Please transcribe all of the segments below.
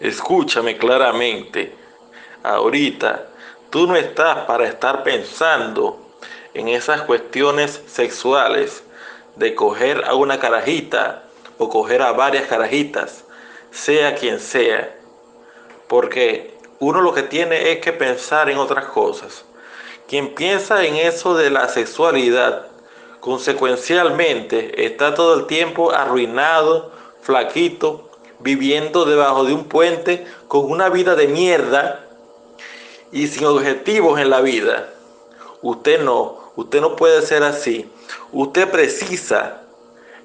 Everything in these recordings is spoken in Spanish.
Escúchame claramente. Ahorita tú no estás para estar pensando en esas cuestiones sexuales de coger a una carajita o coger a varias carajitas, sea quien sea. Porque uno lo que tiene es que pensar en otras cosas. Quien piensa en eso de la sexualidad, consecuencialmente está todo el tiempo arruinado, flaquito, viviendo debajo de un puente con una vida de mierda y sin objetivos en la vida. Usted no, usted no puede ser así. Usted precisa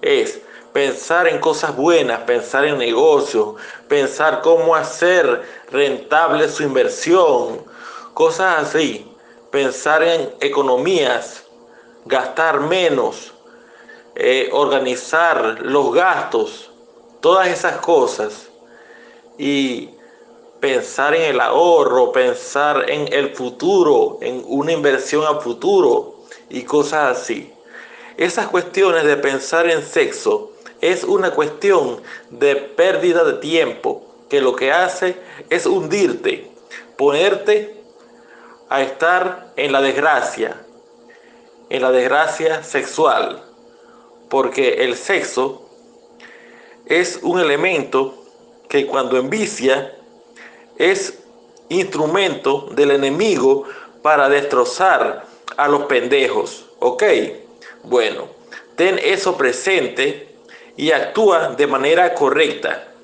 es pensar en cosas buenas, pensar en negocios, pensar cómo hacer rentable su inversión, cosas así, pensar en economías, gastar menos, eh, organizar los gastos, todas esas cosas y pensar en el ahorro, pensar en el futuro, en una inversión a futuro y cosas así. Esas cuestiones de pensar en sexo es una cuestión de pérdida de tiempo que lo que hace es hundirte, ponerte a estar en la desgracia, en la desgracia sexual, porque el sexo es un elemento que cuando envicia es instrumento del enemigo para destrozar a los pendejos, ¿ok? Bueno, ten eso presente y actúa de manera correcta.